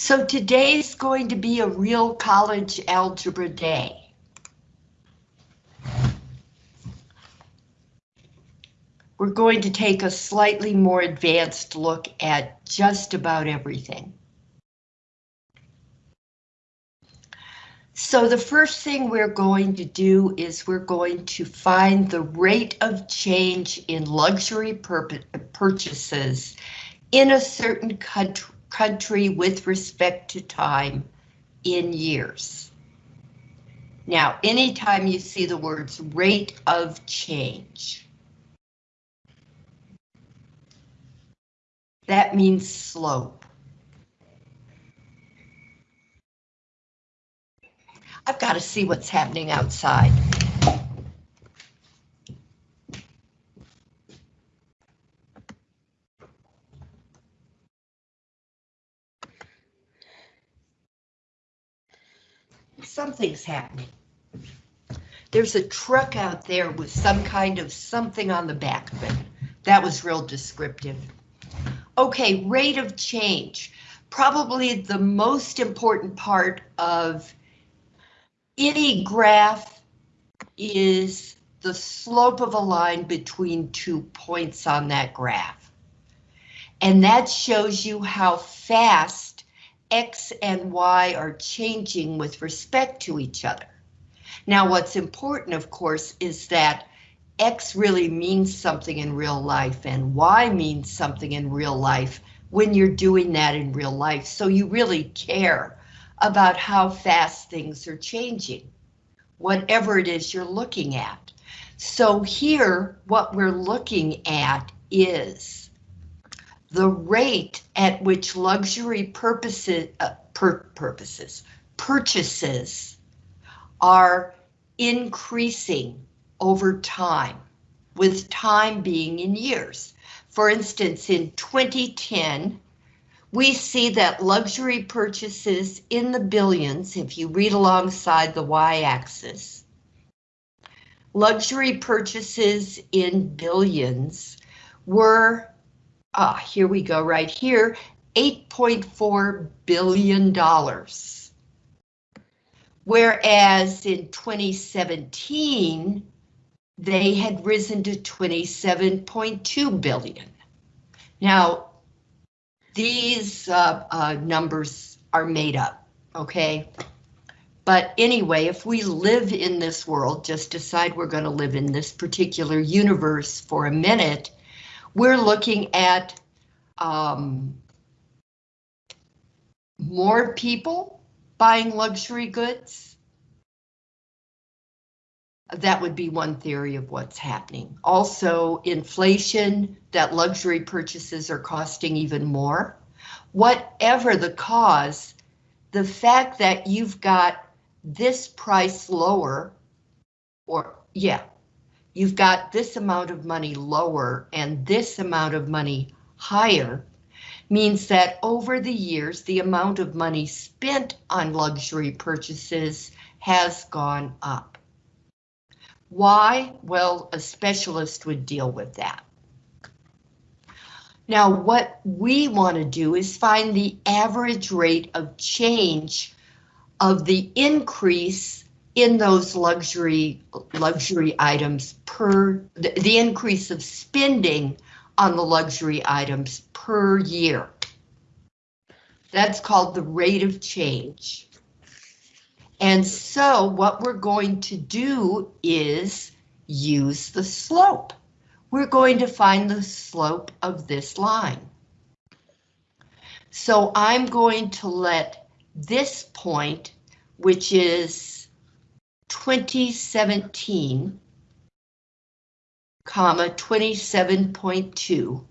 So today's going to be a real college algebra day. We're going to take a slightly more advanced look at just about everything. So the first thing we're going to do is we're going to find the rate of change in luxury purchases in a certain country country with respect to time in years. Now, anytime you see the words rate of change, that means slope. I've got to see what's happening outside. Something's happening. There's a truck out there with some kind of something on the back of it. That was real descriptive. Okay, rate of change. Probably the most important part of any graph is the slope of a line between two points on that graph. And that shows you how fast X and Y are changing with respect to each other. Now what's important, of course, is that X really means something in real life and Y means something in real life when you're doing that in real life. So you really care about how fast things are changing, whatever it is you're looking at. So here, what we're looking at is the rate at which luxury purposes, uh, per purposes, purchases are increasing over time, with time being in years. For instance, in 2010, we see that luxury purchases in the billions, if you read alongside the y-axis, luxury purchases in billions were ah, here we go right here, $8.4 billion. Whereas in 2017, they had risen to 27.2 billion. Now, these uh, uh, numbers are made up, okay? But anyway, if we live in this world, just decide we're going to live in this particular universe for a minute, we're looking at um, more people buying luxury goods. That would be one theory of what's happening. Also, inflation, that luxury purchases are costing even more. Whatever the cause, the fact that you've got this price lower, or yeah, you've got this amount of money lower and this amount of money higher, means that over the years, the amount of money spent on luxury purchases has gone up. Why? Well, a specialist would deal with that. Now, what we want to do is find the average rate of change of the increase in those luxury luxury items per the, the increase of spending on the luxury items per year. That's called the rate of change. And so what we're going to do is use the slope. We're going to find the slope of this line. So I'm going to let this point, which is 2017, comma 27.2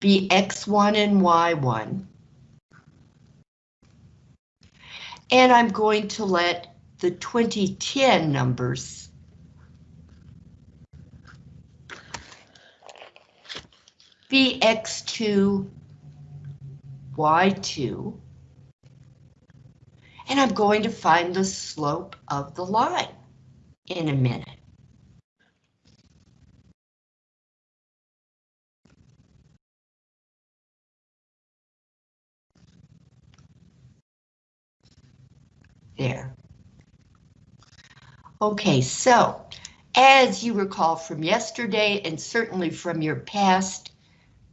be x1 and y1. And I'm going to let the 2010 numbers be x2, y2, and I'm going to find the slope of the line in a minute. There. Okay, so as you recall from yesterday and certainly from your past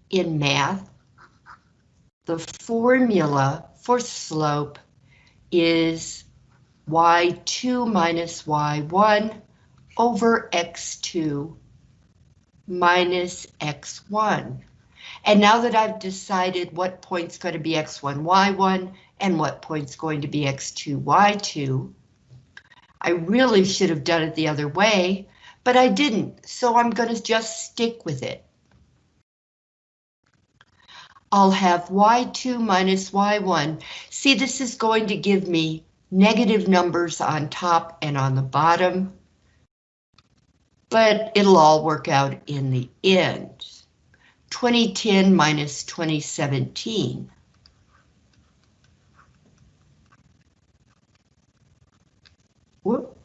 in math, the formula for slope is y2 minus y1 over x2 minus x1. And now that I've decided what point's going to be x1, y1, and what point's going to be x2, y2, I really should have done it the other way, but I didn't, so I'm going to just stick with it. I'll have y2 minus y1. See, this is going to give me negative numbers on top and on the bottom, but it'll all work out in the end. 2010 minus 2017. Whoop.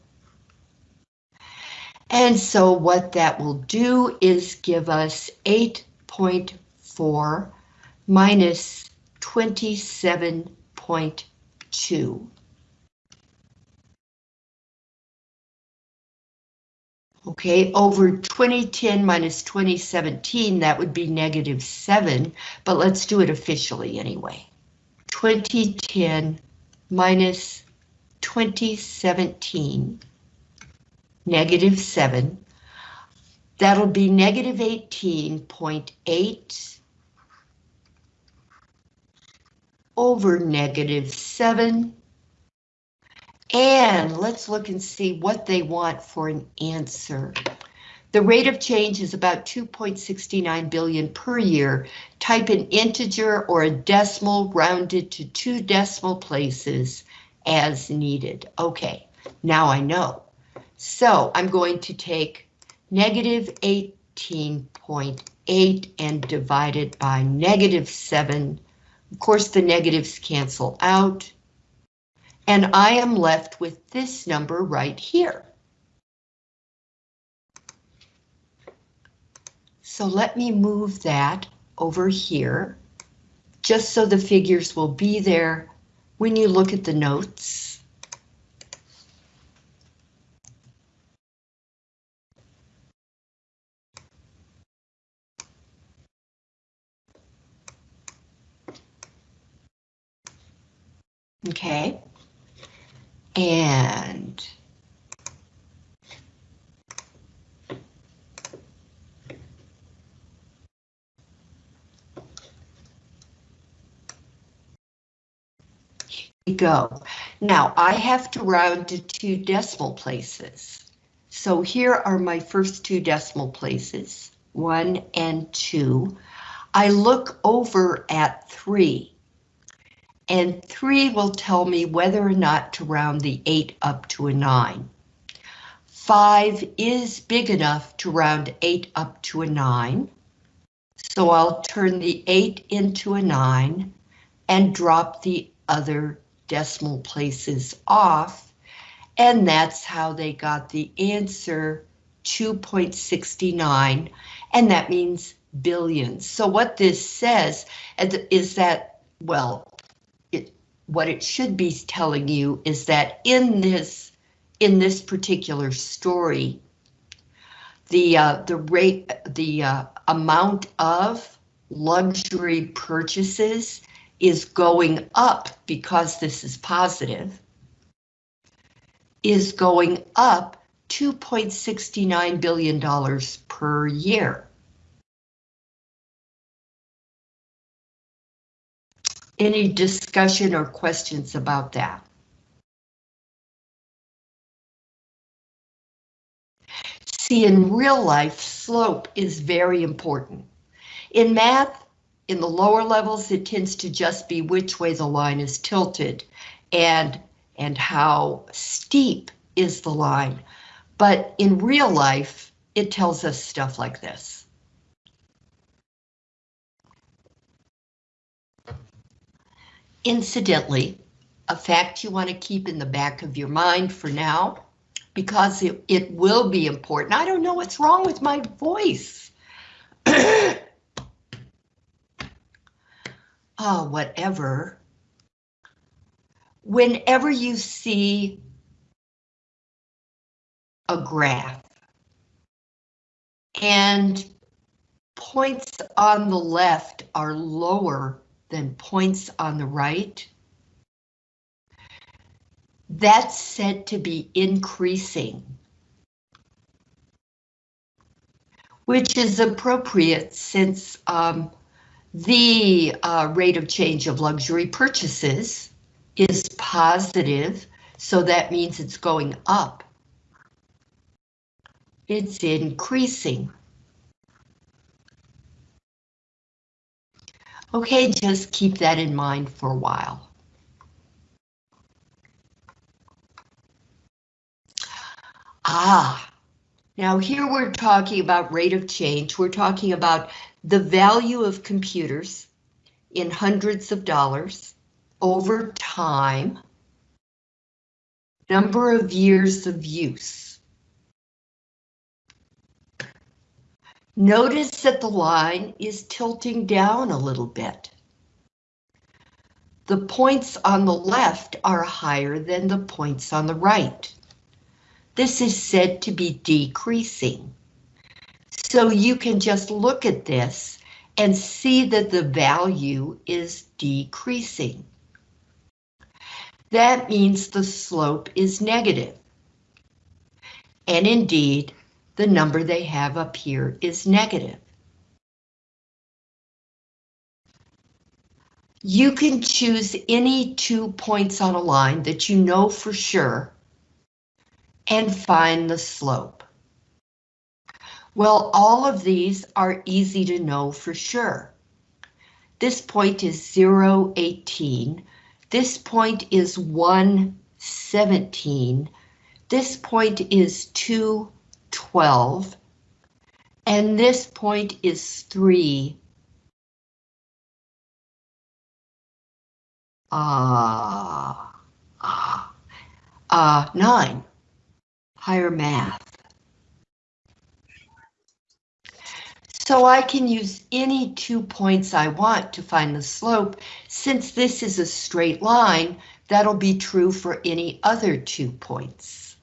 And so what that will do is give us 8.4 minus 27.2. Okay, over 2010 minus 2017, that would be negative 7, but let's do it officially anyway. 2010 minus 2017, negative 7, that'll be negative 18.8 over negative 7 and let's look and see what they want for an answer. The rate of change is about 2.69 billion per year. Type an integer or a decimal rounded to two decimal places as needed. Okay, now I know. So I'm going to take negative 18.8 and divide it by negative 7. Of course, the negatives cancel out. And I am left with this number right here. So let me move that over here, just so the figures will be there when you look at the notes. Okay. And here we go. Now I have to round to two decimal places. So here are my first two decimal places, one and two. I look over at three and 3 will tell me whether or not to round the 8 up to a 9. 5 is big enough to round 8 up to a 9, so I'll turn the 8 into a 9 and drop the other decimal places off, and that's how they got the answer 2.69, and that means billions. So what this says is that, well, what it should be telling you is that in this in this particular story, the uh, the rate the uh, amount of luxury purchases is going up because this is positive is going up 2.69 billion dollars per year. Any discussion or questions about that? See, in real life, slope is very important. In math, in the lower levels, it tends to just be which way the line is tilted and, and how steep is the line. But in real life, it tells us stuff like this. Incidentally, a fact you want to keep in the back of your mind for now, because it, it will be important. I don't know what's wrong with my voice. oh, whatever. whenever you see a graph and points on the left are lower than points on the right, that's said to be increasing. Which is appropriate since um, the uh, rate of change of luxury purchases is positive, so that means it's going up. It's increasing. Okay, just keep that in mind for a while. Ah, now here we're talking about rate of change. We're talking about the value of computers in hundreds of dollars over time, number of years of use. Notice that the line is tilting down a little bit. The points on the left are higher than the points on the right. This is said to be decreasing. So you can just look at this and see that the value is decreasing. That means the slope is negative. And indeed, the number they have up here is negative. You can choose any two points on a line that you know for sure and find the slope. Well, all of these are easy to know for sure. This point is 0, 18. This point is 1, 17. This point is 2, 12. And this point is 3, uh, uh, uh, 9 higher math. So I can use any two points I want to find the slope. Since this is a straight line, that'll be true for any other two points.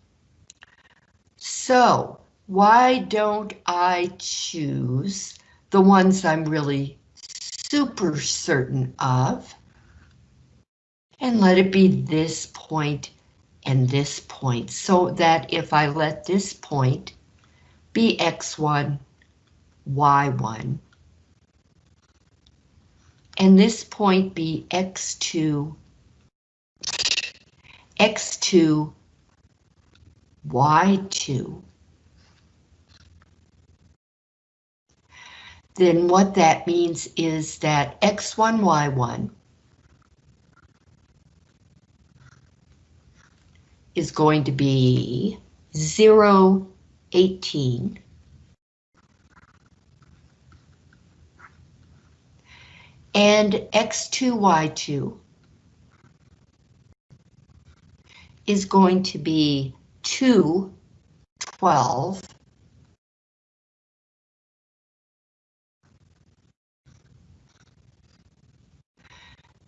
So why don't I choose the ones I'm really super certain of? And let it be this point and this point so that if I let this point be x1, y1, and this point be x2, x2, y2, then what that means is that x1, y1 is going to be 0, 18. And x2, y2 is going to be 2, 12.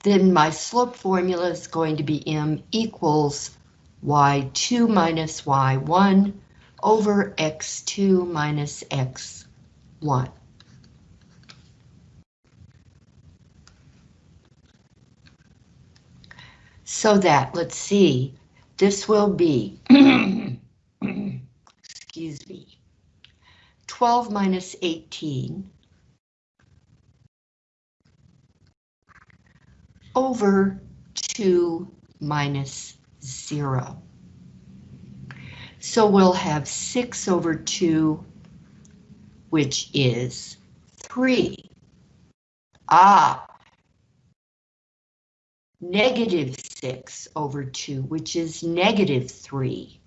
Then my slope formula is going to be m equals y2 minus y1 over x2 minus x1. So that, let's see, this will be, excuse me, 12 minus 18 over 2 minus zero. So we'll have six over two, which is three. Ah, negative six over two, which is negative three.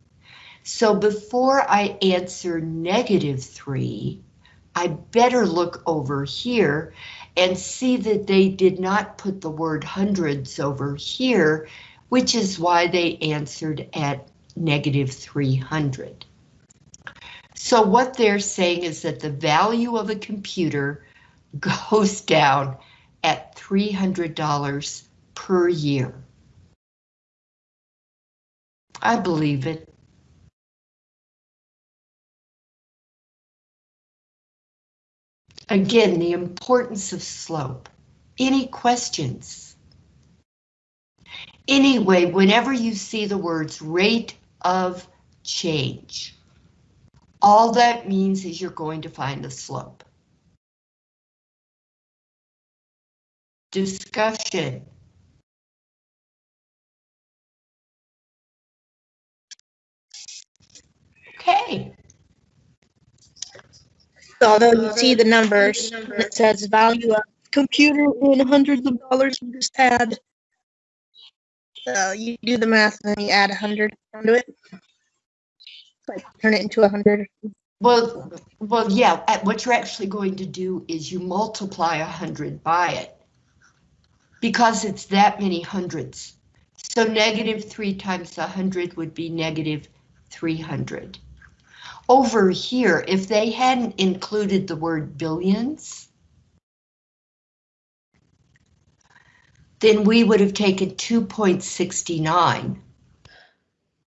So before I answer negative three, I better look over here and see that they did not put the word hundreds over here which is why they answered at negative 300. So what they're saying is that the value of a computer goes down at $300 per year. I believe it. Again, the importance of slope. Any questions? Anyway, whenever you see the words rate of change, all that means is you're going to find the slope. Discussion. Okay. Although you see the numbers, it says value of computer in hundreds of dollars, you just add. So you do the math and then you add a hundred onto it. Like turn it into a hundred. Well, well, yeah, what you're actually going to do is you multiply a hundred by it. Because it's that many hundreds. So negative three times a hundred would be negative three hundred. Over here, if they hadn't included the word billions, then we would have taken 2.69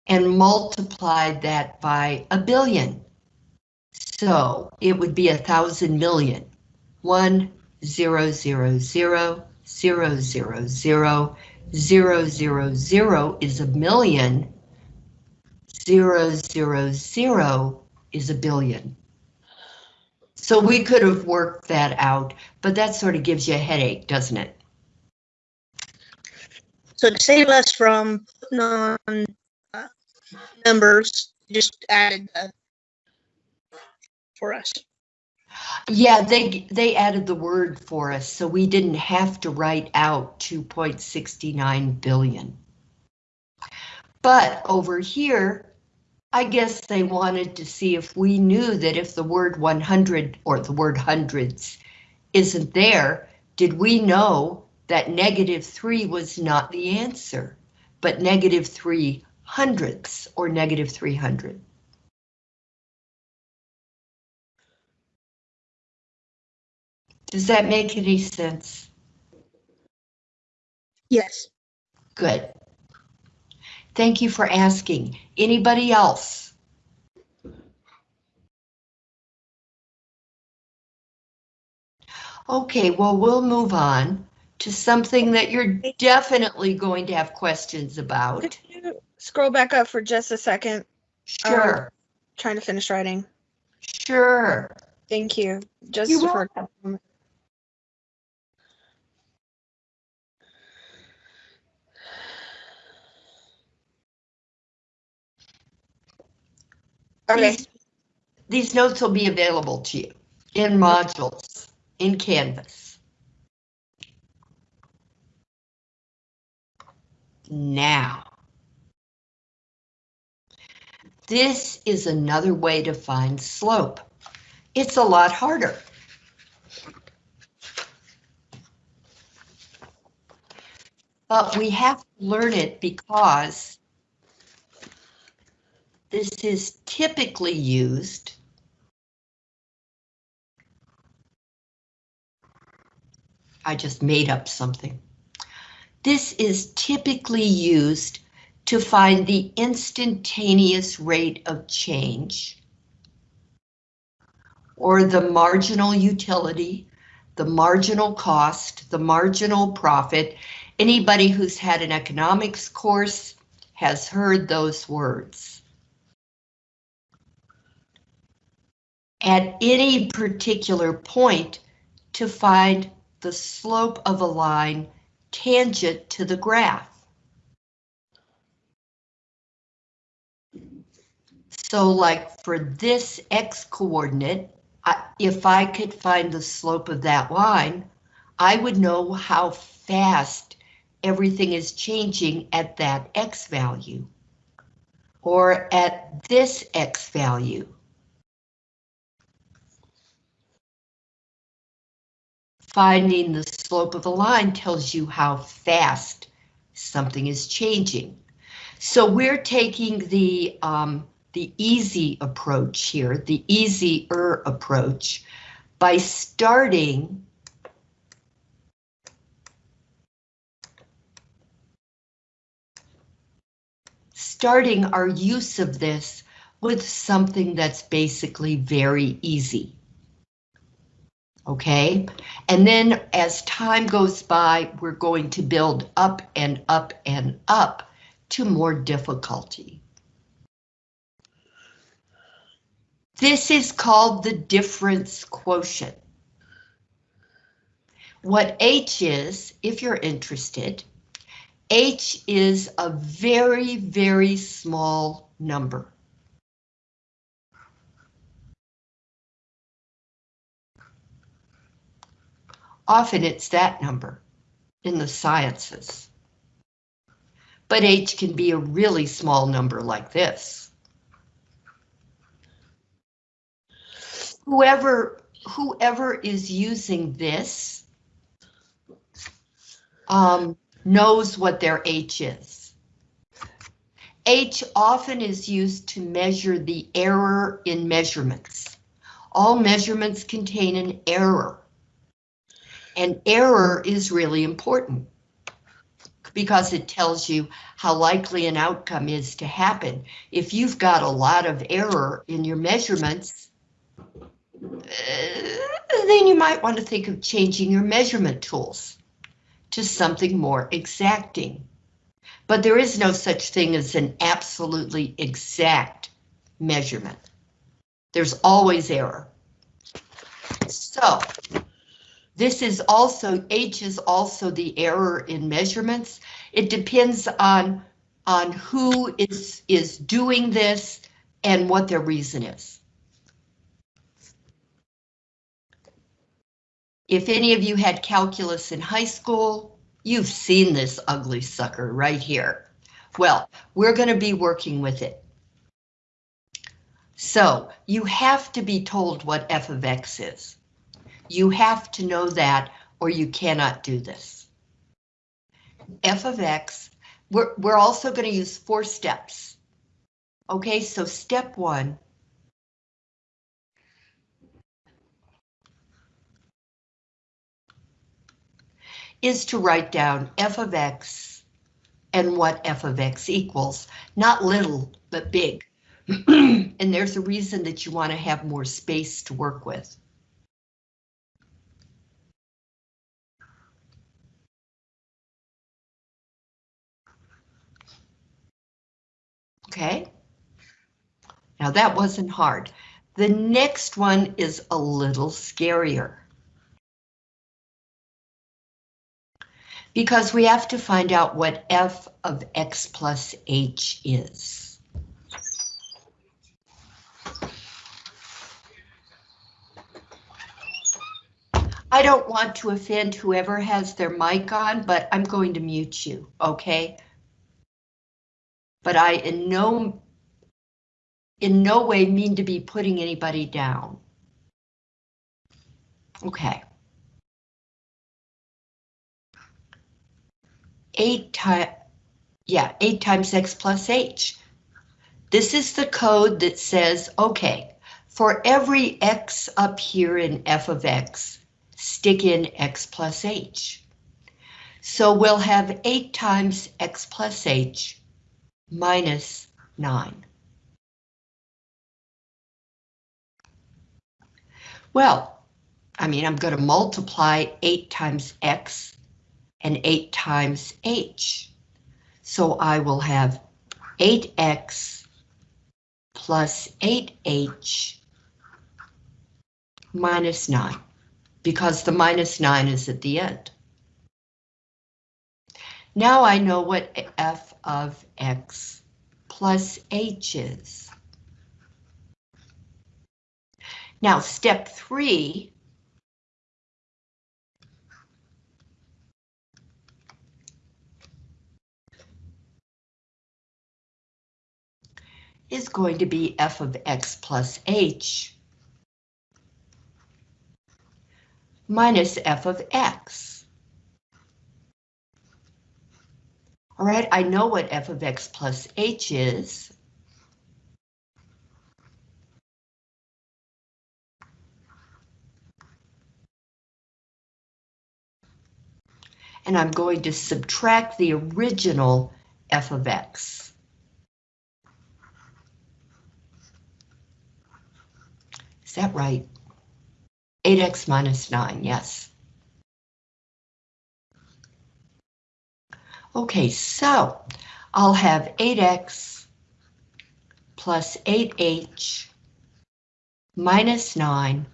and multiplied that by a billion. So it would be a thousand million. One, zero, zero, zero, zero, zero, zero, zero, zero, zero is a million. Zero, zero, zero is a billion. So we could have worked that out, but that sort of gives you a headache, doesn't it? So to save us from putting on uh, numbers, just added the for us. Yeah, they they added the word for us, so we didn't have to write out 2.69 billion. But over here, I guess they wanted to see if we knew that if the word 100 or the word hundreds isn't there, did we know that negative 3 was not the answer, but negative 3 hundredths or negative 300? Does that make any sense? Yes. Good. Thank you for asking. Anybody else? Okay, well, we'll move on to something that you're definitely going to have questions about. Could you scroll back up for just a second? Um, sure, Trying to finish writing. sure. Thank you. Just You're for Okay, These, these notes will be available to you in modules in Canvas. Now. This is another way to find slope. It's a lot harder. But we have to learn it because this is typically used I just made up something. This is typically used to find the instantaneous rate of change or the marginal utility, the marginal cost, the marginal profit. Anybody who's had an economics course has heard those words. At any particular point to find the slope of a line tangent to the graph. So like for this x coordinate, if I could find the slope of that line, I would know how fast everything is changing at that x value. Or at this x value. Finding the slope of a line tells you how fast something is changing. So we're taking the um, the easy approach here, the easier approach, by starting starting our use of this with something that's basically very easy. Okay, and then as time goes by, we're going to build up and up and up to more difficulty. This is called the difference quotient. What H is, if you're interested, H is a very, very small number. Often it's that number in the sciences. But H can be a really small number like this. Whoever, whoever is using this um, knows what their H is. H often is used to measure the error in measurements. All measurements contain an error. And error is really important because it tells you how likely an outcome is to happen. If you've got a lot of error in your measurements, uh, then you might want to think of changing your measurement tools to something more exacting. But there is no such thing as an absolutely exact measurement. There's always error. So this is also, H is also the error in measurements. It depends on, on who is, is doing this and what their reason is. If any of you had calculus in high school, you've seen this ugly sucker right here. Well, we're going to be working with it. So you have to be told what f of x is. You have to know that or you cannot do this. f of x, we're, we're also going to use four steps. Okay, so step one is to write down f of x and what f of x equals, not little, but big. and there's a reason that you want to have more space to work with. Okay. Now that wasn't hard. The next one is a little scarier. Because we have to find out what f of x plus h is. I don't want to offend whoever has their mic on, but I'm going to mute you, okay? But I in no in no way mean to be putting anybody down. Okay. 8 times, yeah, 8 times x plus h. This is the code that says, okay, for every x up here in f of x, stick in x plus h. So we'll have 8 times x plus h minus 9. Well, I mean, I'm going to multiply 8 times x and 8 times h. So I will have 8x plus 8h minus 9, because the minus 9 is at the end. Now I know what f of x plus h is. Now step 3 is going to be f of x plus h minus f of x. All right, I know what f of x plus h is. And I'm going to subtract the original f of x. Is that right? 8x minus 9, yes. Okay, so I'll have 8x plus 8h minus 9,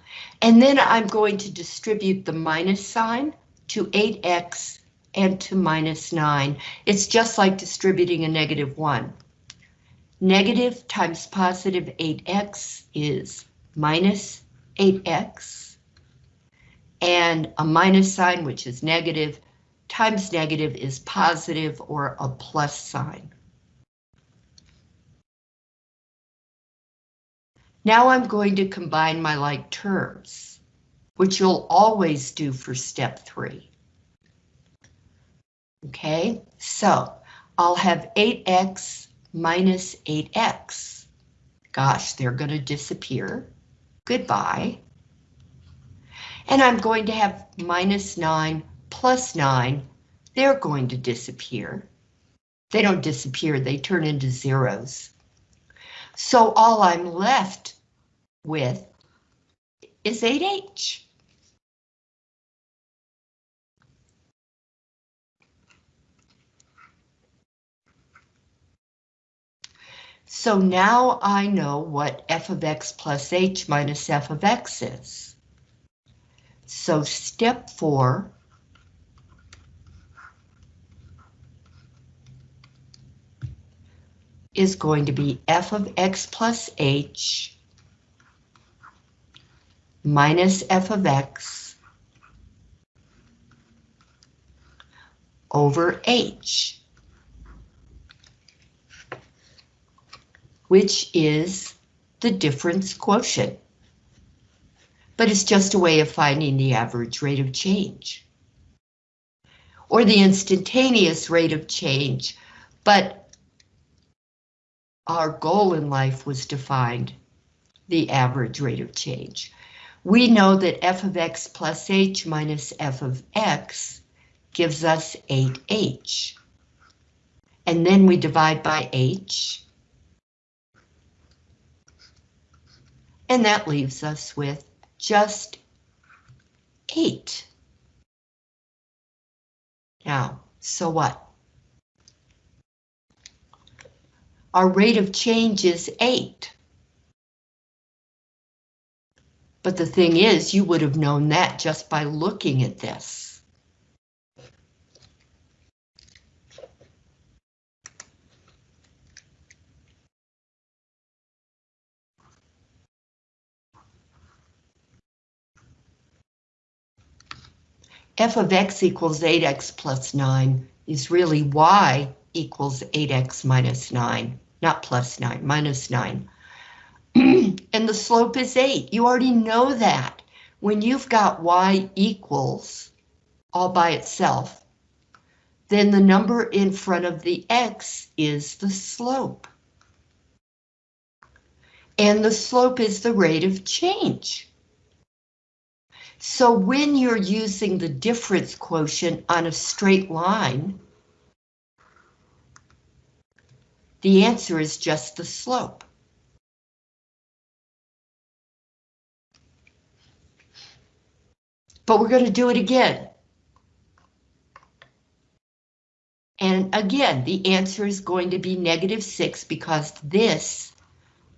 and then I'm going to distribute the minus sign to 8x and to minus 9. It's just like distributing a negative 1. Negative times positive 8x is minus 8x, and a minus sign, which is negative, times negative is positive or a plus sign. Now I'm going to combine my like terms, which you'll always do for step three. Okay, so I'll have 8x minus 8x. Gosh, they're going to disappear. Goodbye. And I'm going to have minus 9 plus 9. They're going to disappear. They don't disappear, they turn into zeros. So all I'm left with is 8h. So now I know what f of x plus h minus f of x is. So step four is going to be f of x plus h minus f of x over h. which is the difference quotient. But it's just a way of finding the average rate of change. Or the instantaneous rate of change, but our goal in life was to find the average rate of change. We know that f of x plus h minus f of x gives us 8h. And then we divide by h, And that leaves us with just eight. Now, so what? Our rate of change is eight. But the thing is, you would have known that just by looking at this. f of x equals 8x plus 9 is really y equals 8x minus 9, not plus 9, minus 9. and the slope is 8. You already know that. When you've got y equals all by itself, then the number in front of the x is the slope. And the slope is the rate of change. So when you're using the difference quotient on a straight line, the answer is just the slope. But we're going to do it again. And again, the answer is going to be negative 6 because this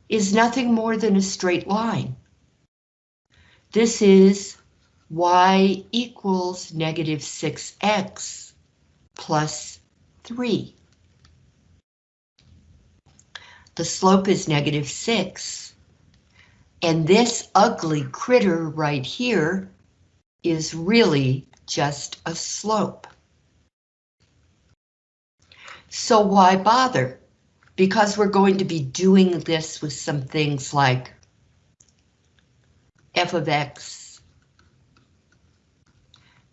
is nothing more than a straight line. This is y equals negative 6x plus 3. The slope is negative 6. And this ugly critter right here is really just a slope. So why bother? Because we're going to be doing this with some things like f of x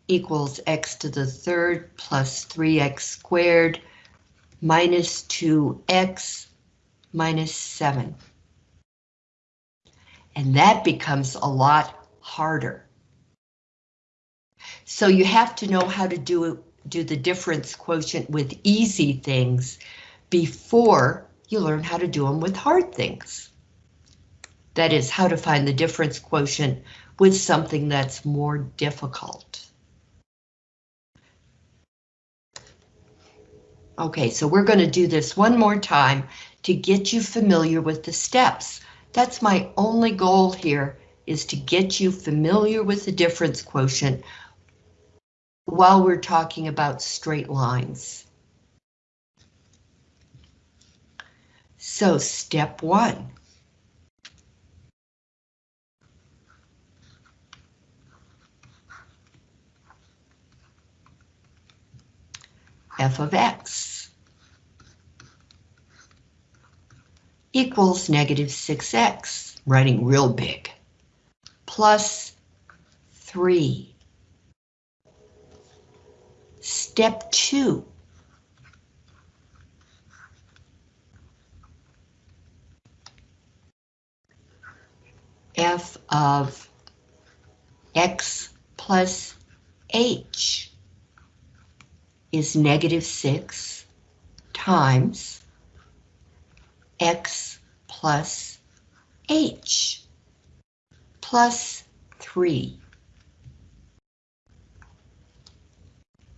equals x to the third plus 3x squared minus 2x minus 7. And that becomes a lot harder. So you have to know how to do, do the difference quotient with easy things before you learn how to do them with hard things. That is how to find the difference quotient with something that's more difficult. Okay, so we're going to do this one more time to get you familiar with the steps. That's my only goal here, is to get you familiar with the difference quotient while we're talking about straight lines. So step one. f of x equals negative 6x, writing real big, plus 3. Step 2. f of x plus h is negative 6 times x plus h plus 3.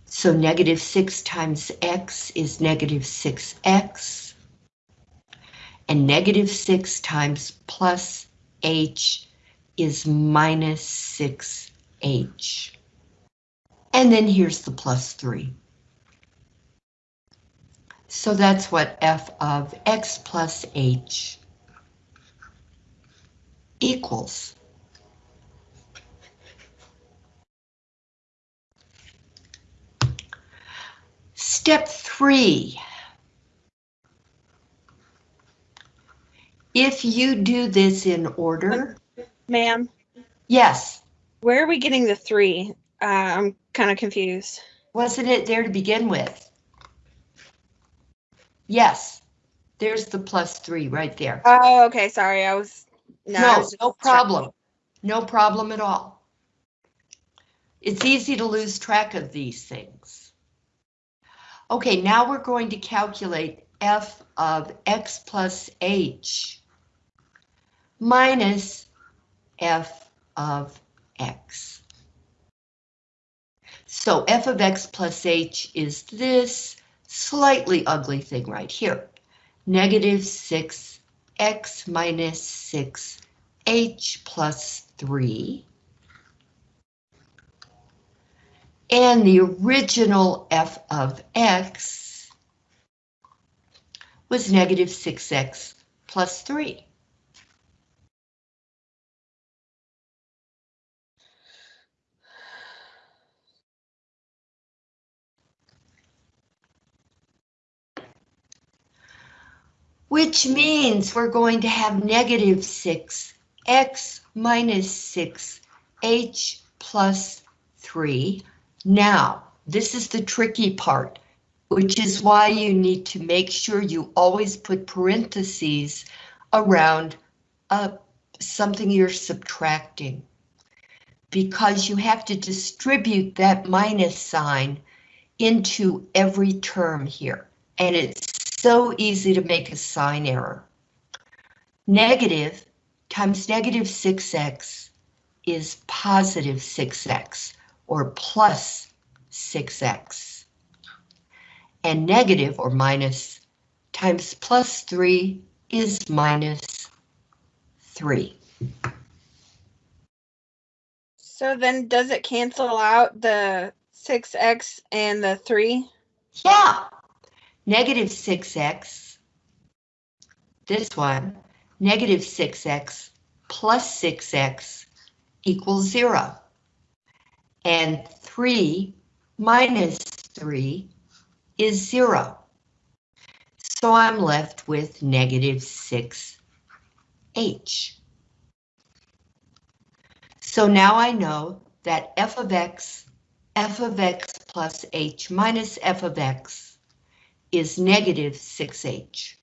So negative 6 times x is negative 6x. And negative 6 times plus h is minus 6h. And then here's the plus 3. So that's what f of x plus h equals. Step three. If you do this in order, Ma'am, yes, where are we getting the three? Uh, I'm kind of confused. wasn't it there to begin with? Yes, there's the plus three right there. Oh, okay. Sorry, I was. No, No, was no problem. No problem at all. It's easy to lose track of these things. Okay, now we're going to calculate f of x plus h minus f of x. So f of x plus h is this slightly ugly thing right here. Negative 6x minus 6 h plus 3. And the original f of x was negative 6x plus 3. Which means we're going to have negative 6x minus 6h plus 3. Now, this is the tricky part, which is why you need to make sure you always put parentheses around uh, something you're subtracting. Because you have to distribute that minus sign into every term here. And it's so easy to make a sign error. Negative times negative 6x is positive 6x, or plus 6x. And negative, or minus, times plus 3 is minus 3. So then, does it cancel out the six x and the three? Yeah, negative 6x, this one, negative 6x plus 6x equals 0. And 3 minus 3 is 0. So I'm left with negative 6h. So now I know that f of x, f of x plus h minus f of x is negative 6h.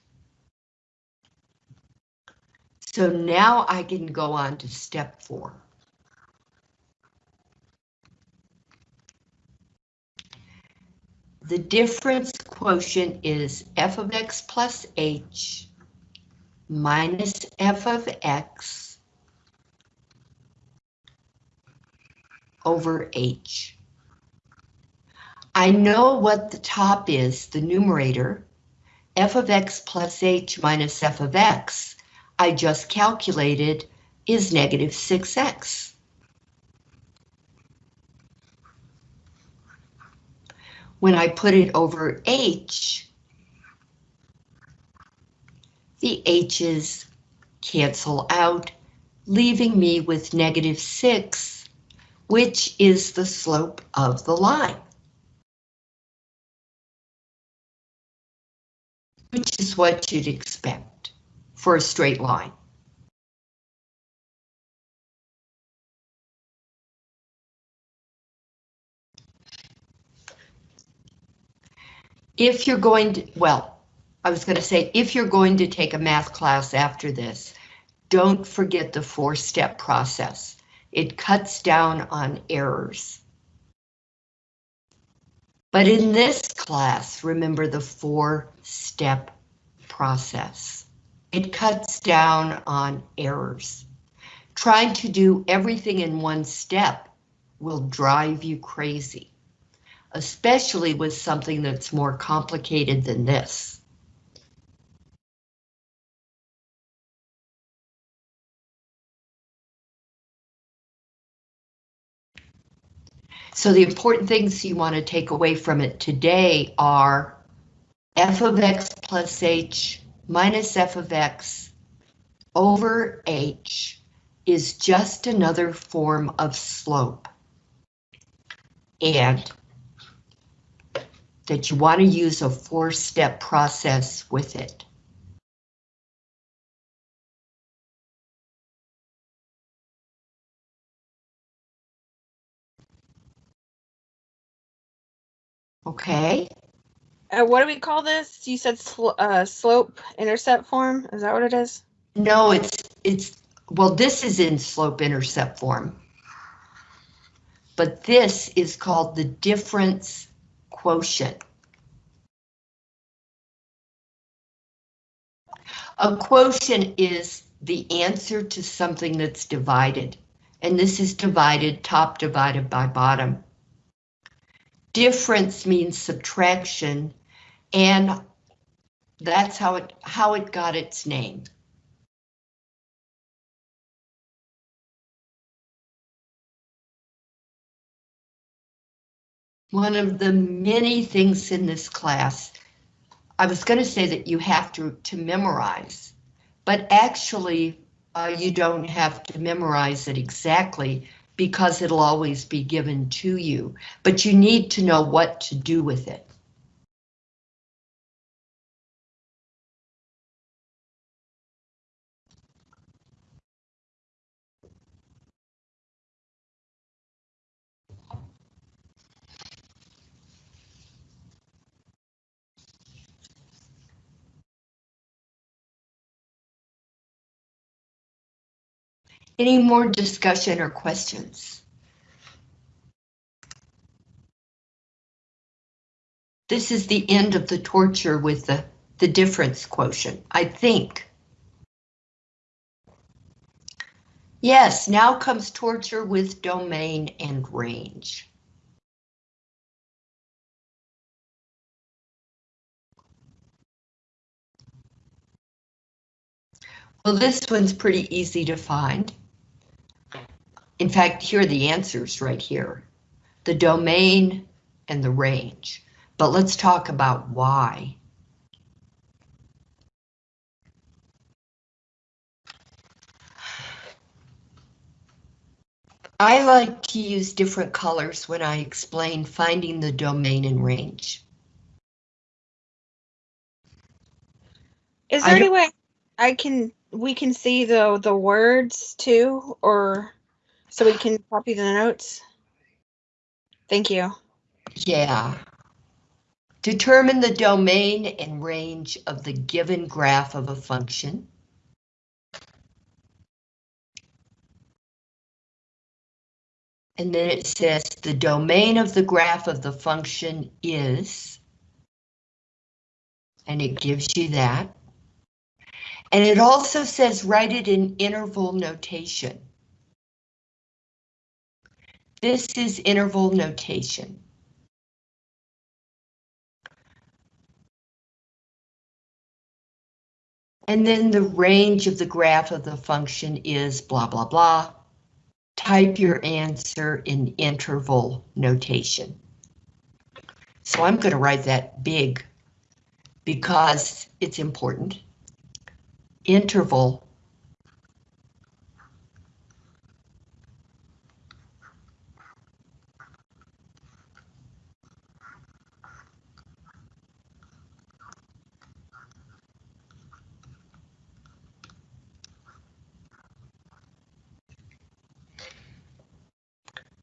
So now I can go on to step four. The difference quotient is f of x plus h minus f of x over h. I know what the top is, the numerator, f of x plus h minus f of x, I just calculated, is negative 6x. When I put it over h, the h's cancel out, leaving me with negative 6, which is the slope of the line. Which is what you'd expect for a straight line. If you're going to, well, I was going to say, if you're going to take a math class after this, don't forget the four-step process. It cuts down on errors. But in this class, remember the four-step process. It cuts down on errors. Trying to do everything in one step will drive you crazy, especially with something that's more complicated than this. So the important things you want to take away from it today are f of x plus h minus f of x over h is just another form of slope. And that you want to use a four-step process with it. Okay, Uh, what do we call this? You said sl- uh, slope intercept form. Is that what it is? no, it's, it's, well, this is in slope intercept form. But this is called the difference quotient. A quotient is the answer to something that's divided, and this is divided top divided by bottom. Difference means subtraction, and that's how it how it got its name. One of the many things in this class, I was going to say that you have to, to memorize, but actually uh, you don't have to memorize it exactly because it'll always be given to you, but you need to know what to do with it. Any more discussion or questions? This is the end of the torture with the, the difference quotient, I think. Yes, now comes torture with domain and range. Well, this one's pretty easy to find. In fact, here are the answers right here. The domain and the range. But let's talk about why. I like to use different colors when I explain finding the domain and range. Is there any way I can we can see the the words too, or so we can copy the notes? Thank you. Yeah. Determine the domain and range of the given graph of a function. And then it says the domain of the graph of the function is, and it gives you that. And it also says write it in interval notation. This is interval notation. And then the range of the graph of the function is blah, blah, blah. Type your answer in interval notation. So I'm going to write that big because it's important. Interval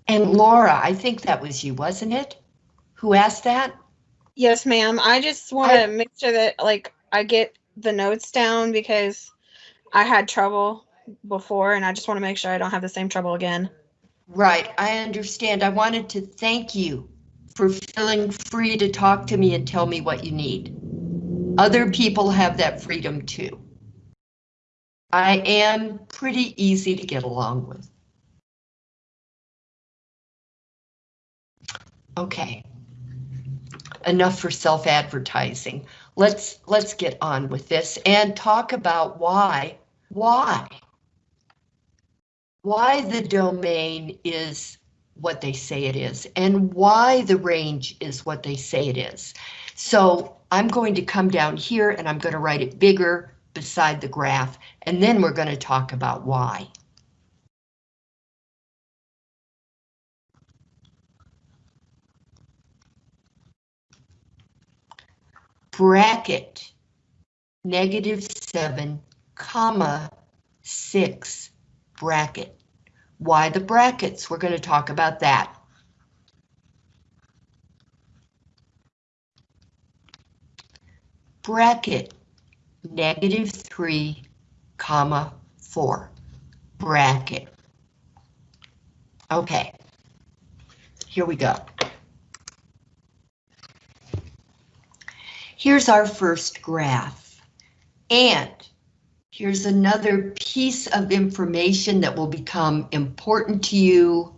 And Laura, I think that was you, wasn't it? Who asked that? Yes, ma'am. I just want to make sure that like I get the notes down because I had trouble before and I just want to make sure I don't have the same trouble again. Right, I understand. I wanted to thank you for feeling free to talk to me and tell me what you need. Other people have that freedom too. I am pretty easy to get along with. Okay. Enough for self-advertising. Let's let's get on with this and talk about why why why the domain is what they say it is and why the range is what they say it is. So I'm going to come down here and I'm going to write it bigger beside the graph and then we're going to talk about why. Bracket negative 7 comma 6 bracket. Why the brackets? We're going to talk about that. Bracket negative 3 comma 4 bracket. Okay, here we go. Here's our first graph. And here's another piece of information that will become important to you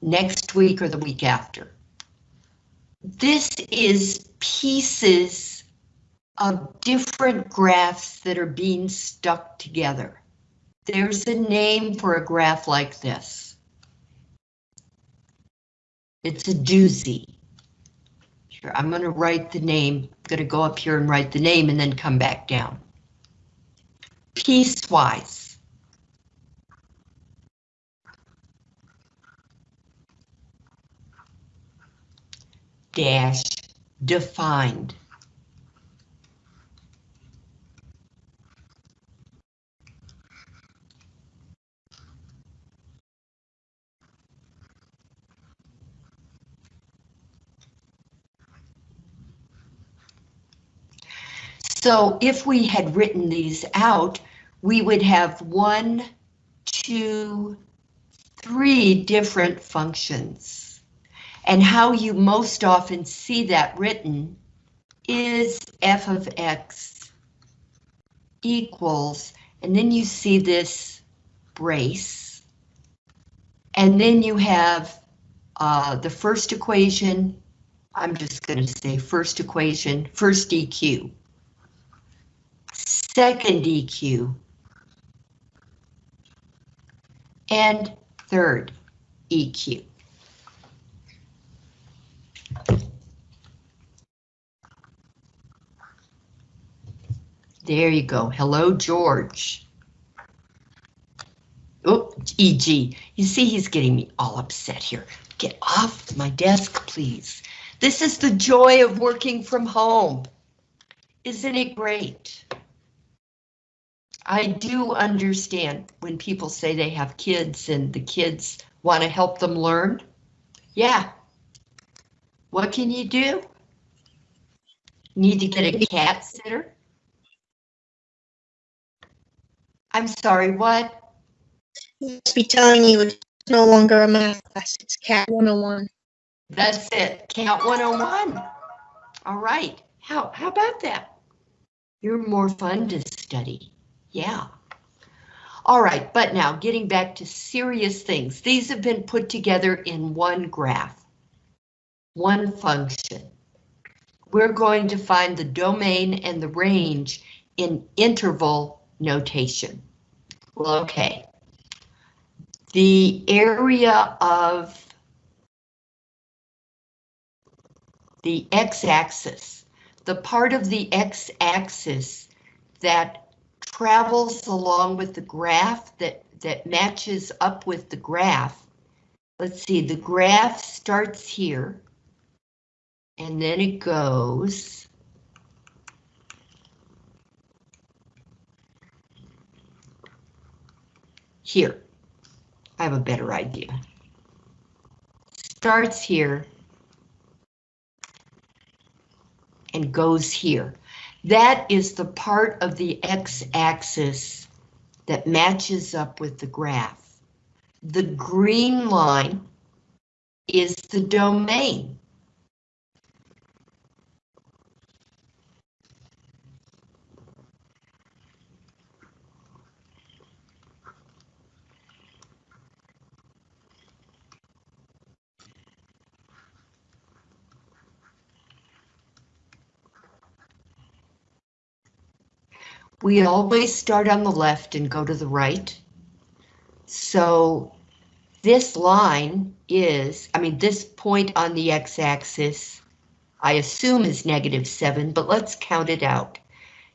next week or the week after. This is pieces of different graphs that are being stuck together. There's a name for a graph like this. It's a doozy. I'm going to write the name. I'm going to go up here and write the name and then come back down. Piecewise. Dash defined. So if we had written these out, we would have one, two, three different functions. And how you most often see that written is f of x equals, and then you see this brace. And then you have uh, the first equation, I'm just going to say first equation, first EQ second EQ, and third EQ. There you go. Hello, George. Oh, EG. You see, he's getting me all upset here. Get off my desk, please. This is the joy of working from home. Isn't it great? I do understand when people say they have kids and the kids want to help them learn. Yeah. What can you do? Need to get a cat sitter? I'm sorry, what? Must be telling you it's no longer a math class, it's Cat 101. That's it, Cat 101. All right, how, how about that? You're more fun to study. Yeah. All right, but now getting back to serious things. These have been put together in one graph, one function. We're going to find the domain and the range in interval notation. Well, okay. The area of the x-axis, the part of the x-axis that travels along with the graph that, that matches up with the graph. Let's see, the graph starts here. And then it goes. Here. I have a better idea. Starts here. And goes here. That is the part of the x-axis that matches up with the graph. The green line is the domain. We always start on the left and go to the right. So this line is, I mean, this point on the x-axis, I assume is negative 7, but let's count it out.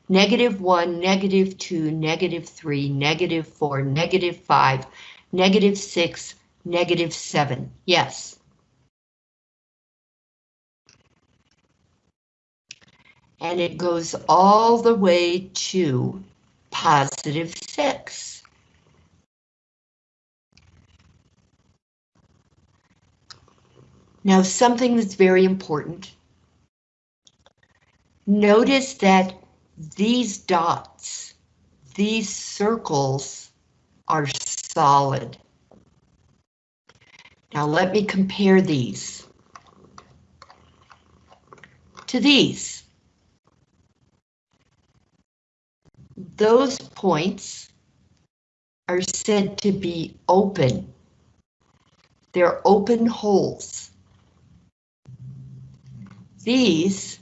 Negative 1, negative 2, negative 3, negative 4, negative 5, negative 6, negative 7. Yes. And it goes all the way to positive 6. Now something that's very important. Notice that these dots, these circles are solid. Now let me compare these to these. Those points are said to be open. They're open holes. These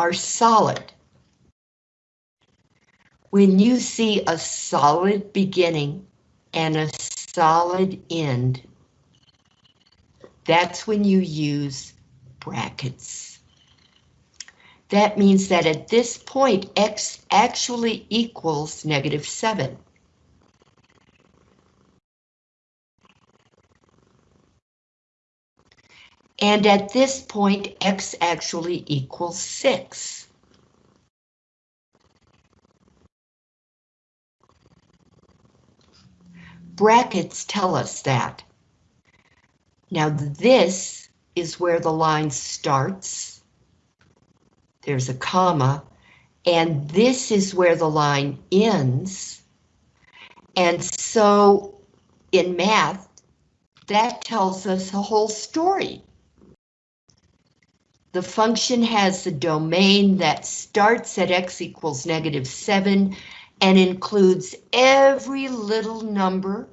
are solid. When you see a solid beginning and a solid end, that's when you use brackets. That means that at this point, x actually equals negative 7. And at this point, x actually equals 6. Brackets tell us that. Now this is where the line starts there's a comma, and this is where the line ends. And so in math, that tells us a whole story. The function has the domain that starts at x equals negative 7 and includes every little number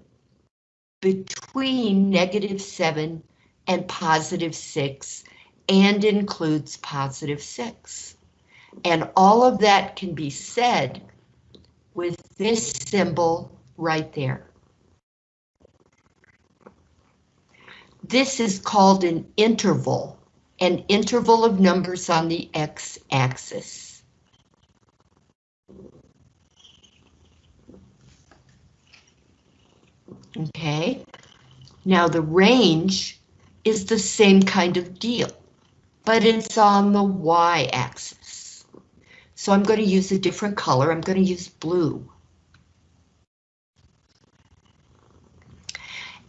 between negative 7 and positive 6 and includes positive 6. And all of that can be said with this symbol right there. This is called an interval, an interval of numbers on the x-axis. Okay, now the range is the same kind of deal but it's on the y-axis. So I'm going to use a different color. I'm going to use blue.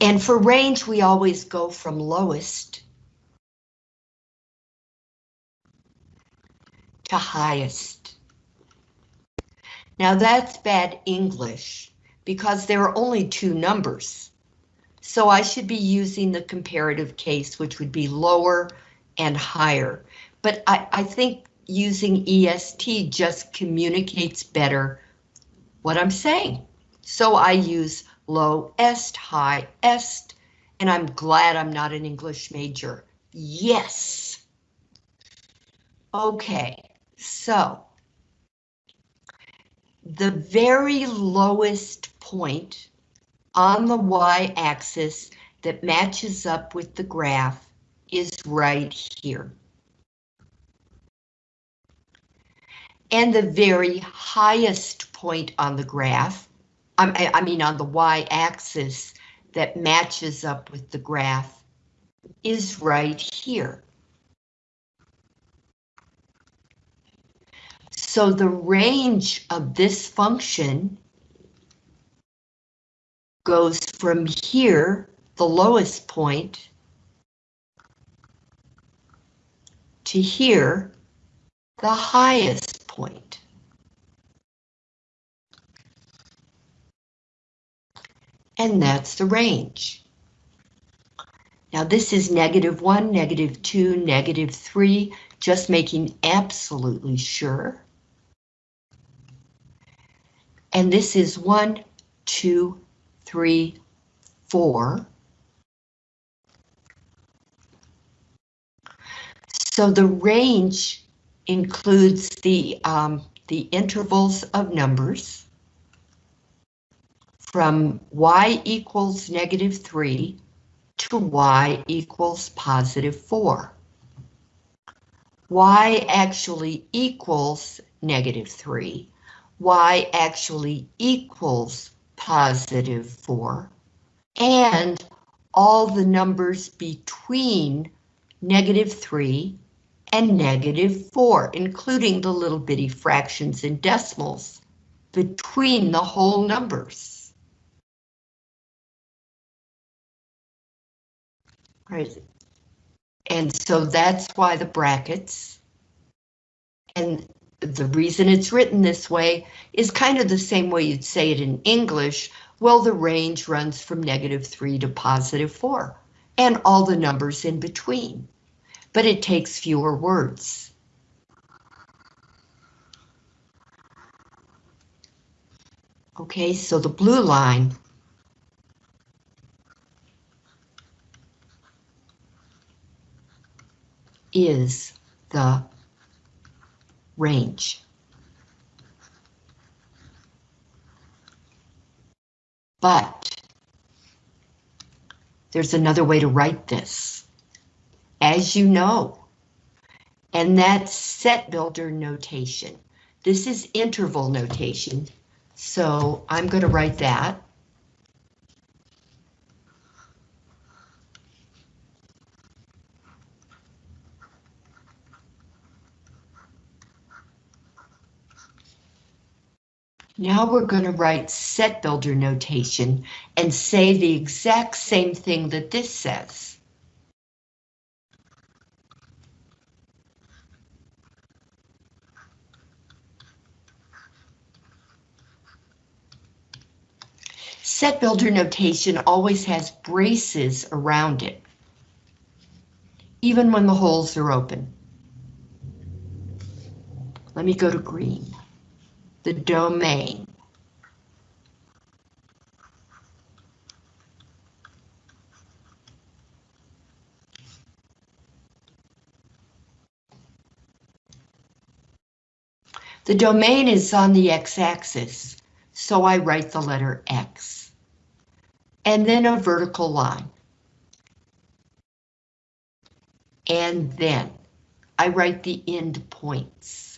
And for range, we always go from lowest to highest. Now that's bad English because there are only two numbers. So I should be using the comparative case, which would be lower and higher. But I, I think using EST just communicates better what I'm saying. So I use low est, high est, and I'm glad I'm not an English major. Yes. Okay, so the very lowest point on the y-axis that matches up with the graph is right here. And the very highest point on the graph, I, I mean on the y-axis that matches up with the graph is right here. So the range of this function goes from here, the lowest point, to here, the highest point. And that's the range. Now this is negative one, negative two, negative three, just making absolutely sure. And this is one, two, three, four. So the range includes the, um, the intervals of numbers from y equals negative 3 to y equals positive 4. y actually equals negative 3. y actually equals positive 4. And all the numbers between negative 3 and negative 4, including the little bitty fractions and decimals between the whole numbers. Right. And so that's why the brackets. And the reason it's written this way is kind of the same way you'd say it in English. Well, the range runs from negative 3 to positive 4, and all the numbers in between. But it takes fewer words. Okay, so the blue line is the range. But there's another way to write this, as you know, and that's set builder notation. This is interval notation, so I'm going to write that. Now we're going to write set builder notation and say the exact same thing that this says. Set builder notation always has braces around it, even when the holes are open. Let me go to green the domain. The domain is on the x-axis, so I write the letter X. And then a vertical line. And then I write the end points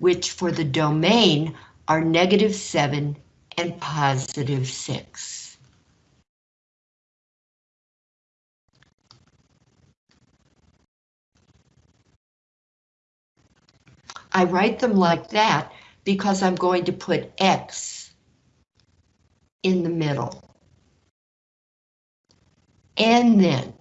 which for the domain are negative 7 and positive 6. I write them like that because I'm going to put X in the middle. And then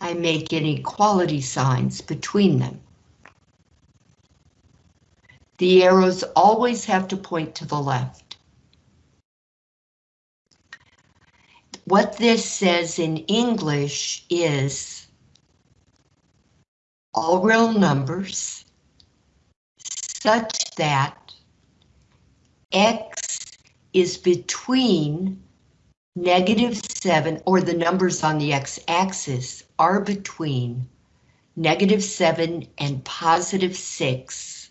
I make inequality signs between them. The arrows always have to point to the left. what this says in English is all real numbers such that x is between negative 7, or the numbers on the x-axis are between negative 7 and positive 6,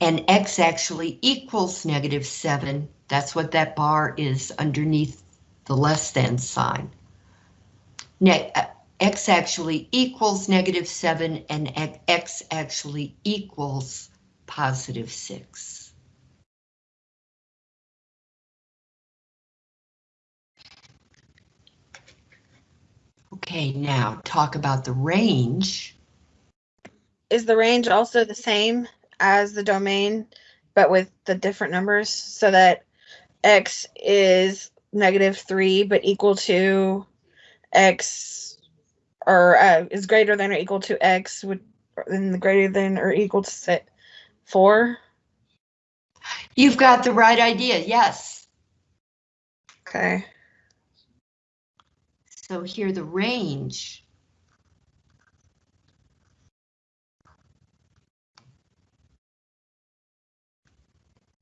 and x actually equals negative 7. That's what that bar is underneath the less than sign. Ne uh, x actually equals negative 7, and x actually equals positive 6. Okay, now talk about the range. Is the range also the same as the domain, but with the different numbers so that x is negative three, but equal to x or uh, is greater than or equal to x would then the greater than or equal to set four? You've got the right idea, yes. Okay. So here the range.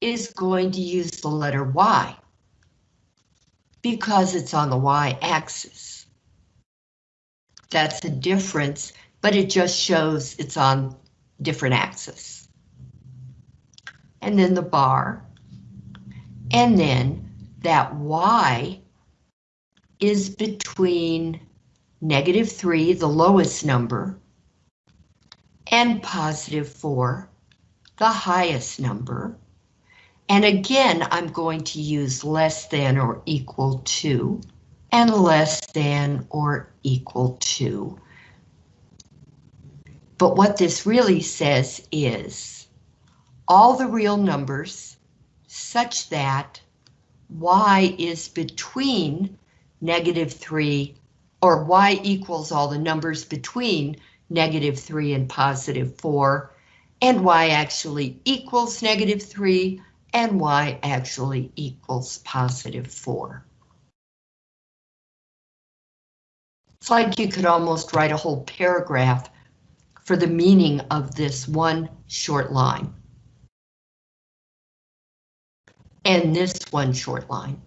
is going to use the letter Y because it's on the Y-axis. That's a difference, but it just shows it's on different axis. And then the bar, and then that Y is between negative 3, the lowest number, and positive 4, the highest number. And again, I'm going to use less than or equal to, and less than or equal to. But what this really says is all the real numbers such that y is between negative 3, or y equals all the numbers between negative 3 and positive 4, and y actually equals negative 3, and y actually equals positive 4. It's like you could almost write a whole paragraph for the meaning of this one short line. And this one short line.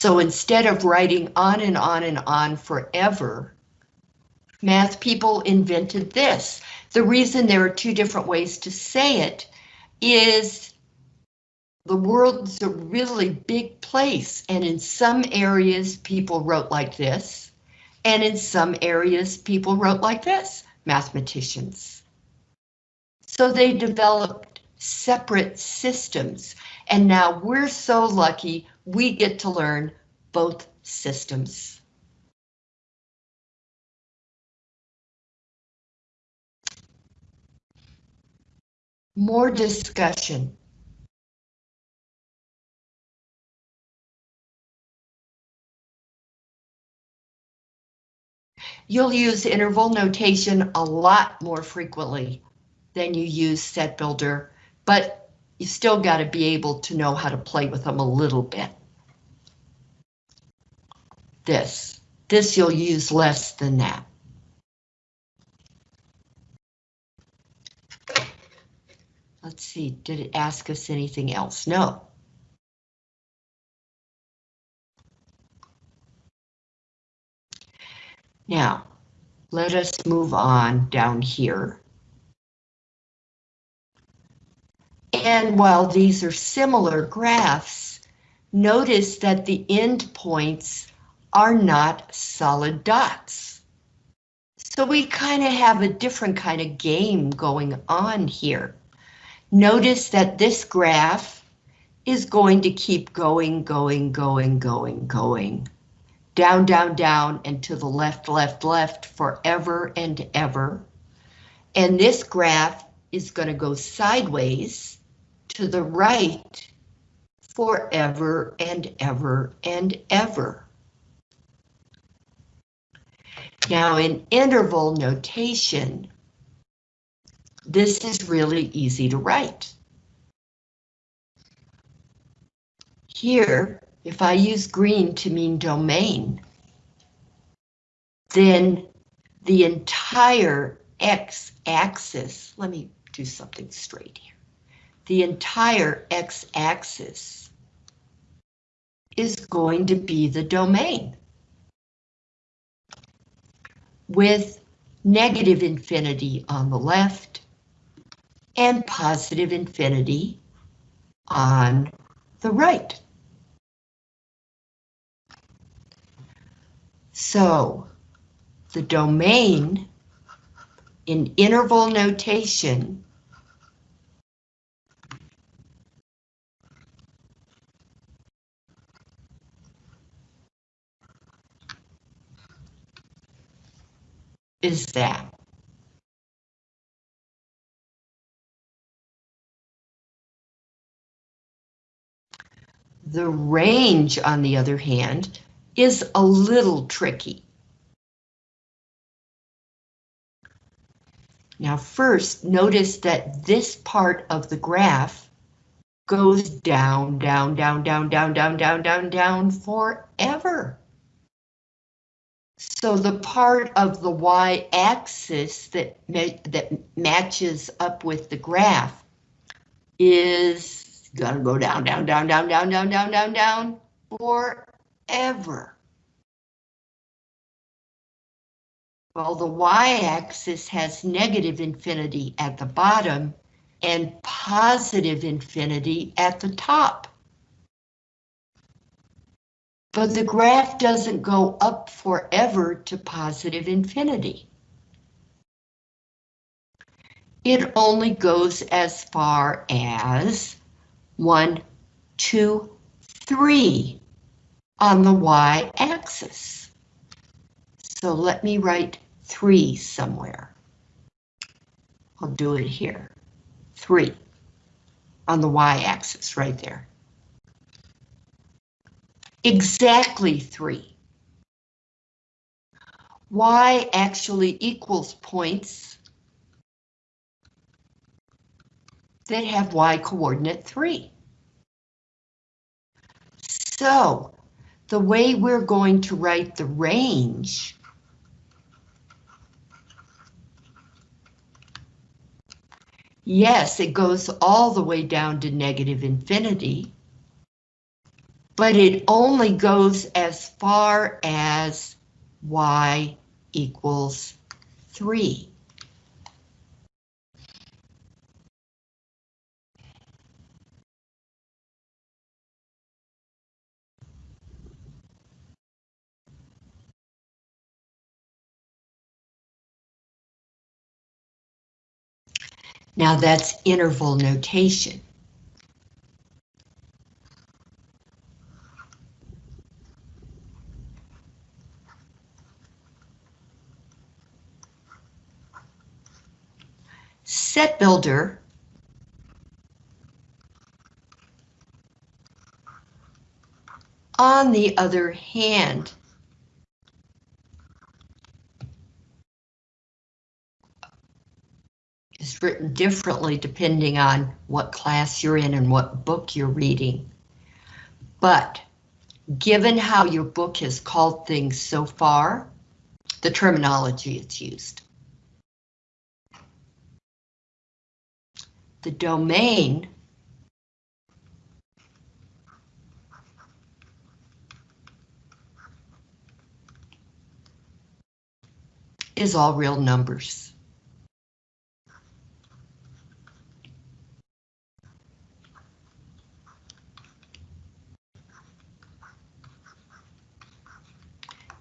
So instead of writing on and on and on forever, math people invented this. The reason there are two different ways to say it is the world's a really big place, and in some areas people wrote like this, and in some areas people wrote like this, mathematicians. So they developed separate systems, and now we're so lucky we get to learn both systems. More discussion. You'll use interval notation a lot more frequently than you use set builder, but you still got to be able to know how to play with them a little bit. This, this you'll use less than that. Let's see, did it ask us anything else? No. Now, let us move on down here. And while these are similar graphs, notice that the endpoints are not solid dots. So we kind of have a different kind of game going on here. Notice that this graph is going to keep going, going, going, going, going. Down, down, down, and to the left, left, left forever and ever. And this graph is going to go sideways to the right forever and ever and ever. Now in interval notation, this is really easy to write. Here, if I use green to mean domain, then the entire x-axis, let me do something straight here. The entire x-axis is going to be the domain with negative infinity on the left and positive infinity on the right. So the domain in interval notation is that. The range, on the other hand, is a little tricky. Now first, notice that this part of the graph goes down, down, down, down, down, down, down, down, down forever. So the part of the y-axis that, that matches up with the graph is gonna go down, down, down, down, down, down, down, down, down forever. Well, the y-axis has negative infinity at the bottom and positive infinity at the top. But the graph doesn't go up forever to positive infinity. It only goes as far as 1, 2, 3 on the y-axis. So let me write 3 somewhere. I'll do it here. 3 on the y-axis right there. Exactly 3. Y actually equals points that have y coordinate 3. So, the way we're going to write the range Yes, it goes all the way down to negative infinity, but it only goes as far as y equals 3. Now that's interval notation. Set builder on the other hand is written differently depending on what class you're in and what book you're reading. But given how your book has called things so far, the terminology it's used. The domain is all real numbers.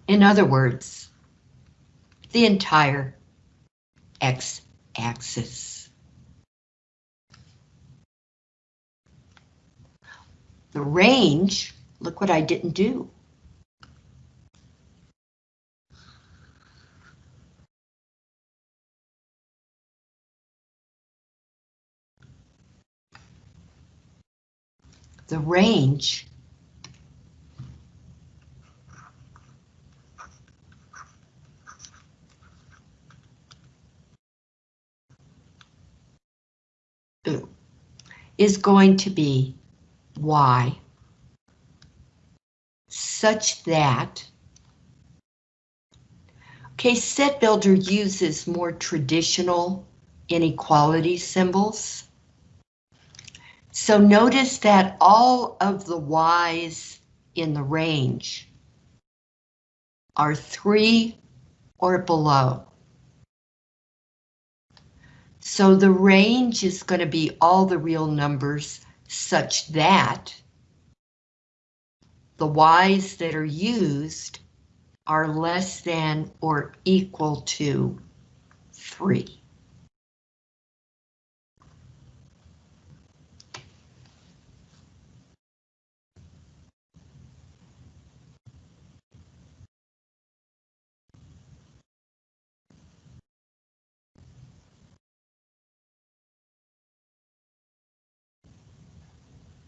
In other words, the entire x-axis. The range, look what I didn't do. The range is going to be y such that Okay, set builder uses more traditional inequality symbols. So notice that all of the y's in the range are three or below. So the range is going to be all the real numbers such that the y's that are used are less than or equal to 3.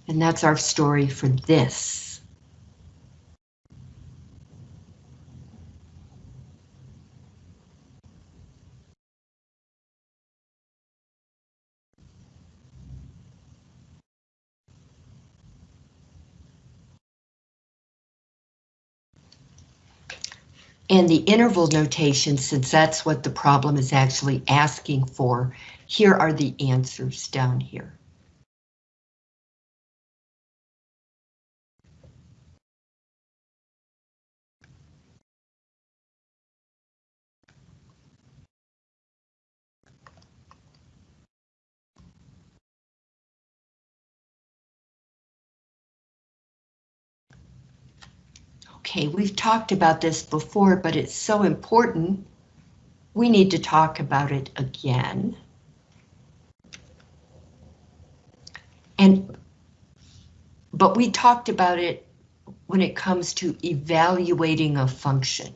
And that's our story for this. And the interval notation, since that's what the problem is actually asking for, here are the answers down here. Okay, we've talked about this before, but it's so important. We need to talk about it again. And, but we talked about it when it comes to evaluating a function.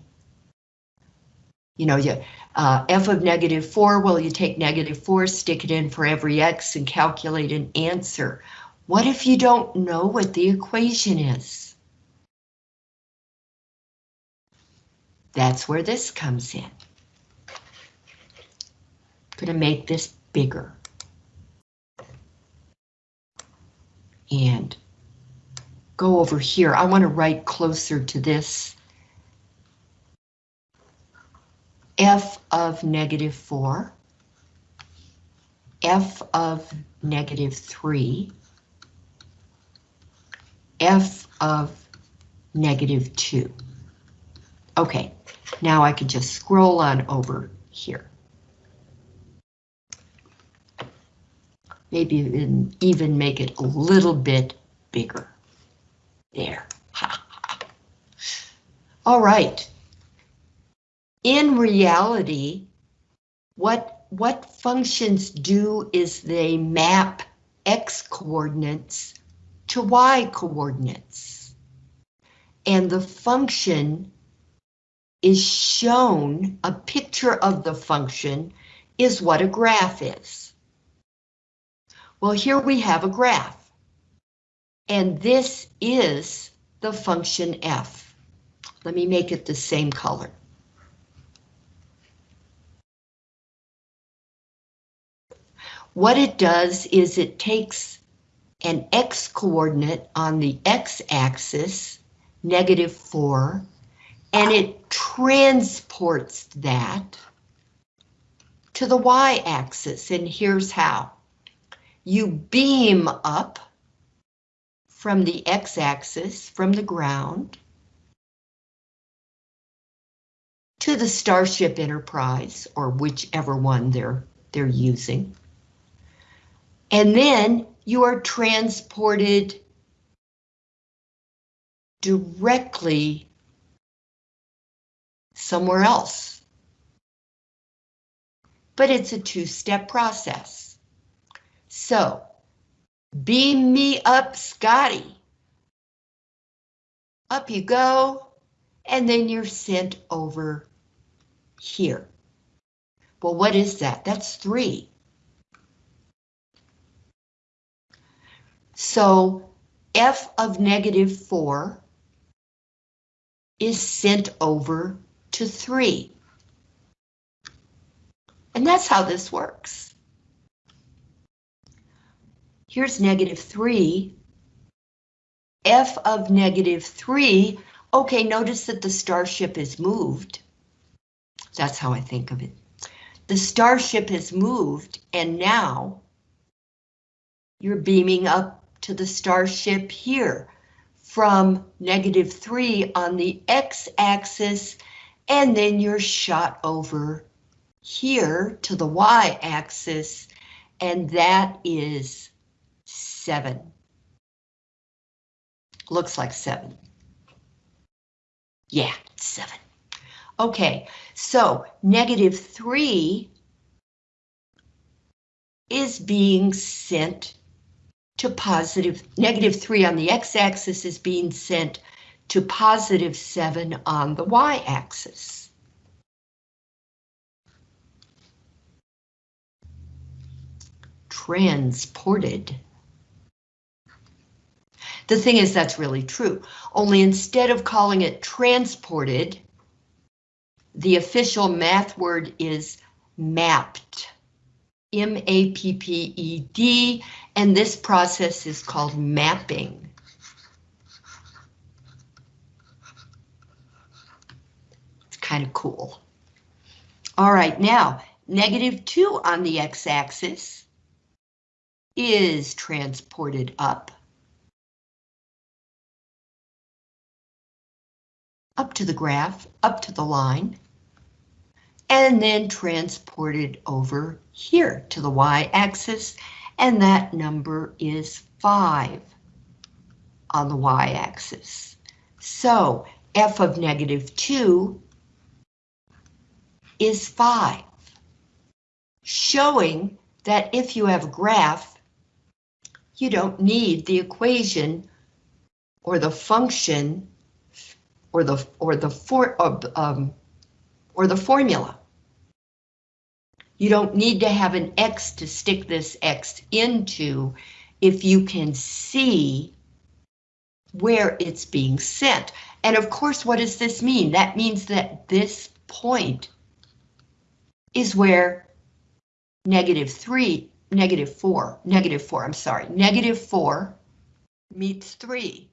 You know, you, uh, f of negative 4, well, you take negative 4, stick it in for every x and calculate an answer. What if you don't know what the equation is? That's where this comes in. Gonna make this bigger. And go over here. I want to write closer to this. f of negative 4, f of negative 3, f of negative 2. Okay, now I can just scroll on over here. Maybe even, even make it a little bit bigger. There. All right. In reality, what, what functions do is they map x coordinates to y coordinates. And the function is shown, a picture of the function is what a graph is. Well, here we have a graph. And this is the function f. Let me make it the same color. What it does is it takes an x coordinate on the x-axis, negative 4, and it transports that to the y-axis, and here's how. You beam up from the x-axis, from the ground, to the Starship Enterprise, or whichever one they're, they're using. And then you are transported directly somewhere else. But it's a two-step process. So, beam me up, Scotty. Up you go, and then you're sent over here. Well, what is that? That's three. So f of negative 4 is sent over to 3. And that's how this works. Here's negative 3. f of negative 3, Okay, notice that the starship is moved. That's how I think of it. The starship has moved and now you're beaming up to the starship here from negative three on the x-axis and then you're shot over here to the y-axis and that is seven. Looks like seven. Yeah, seven. Okay, so negative three is being sent to positive, negative three on the x-axis is being sent to positive seven on the y-axis. Transported. The thing is, that's really true. Only instead of calling it transported, the official math word is mapped. M-A-P-P-E-D, and this process is called mapping. Kind of cool. All right, now, negative 2 on the x-axis is transported up. Up to the graph, up to the line, and then transported over here to the y-axis, and that number is 5 on the y-axis. So f of negative 2 is 5, showing that if you have a graph, you don't need the equation or the function or the or the for um, or the formula. You don't need to have an X to stick this X into if you can see where it's being sent. And of course, what does this mean? That means that this point is where negative three, negative four, negative four, I'm sorry, negative four meets three.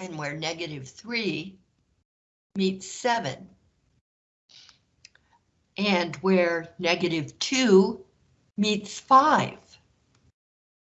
And where negative three meets seven. And where negative two meets five.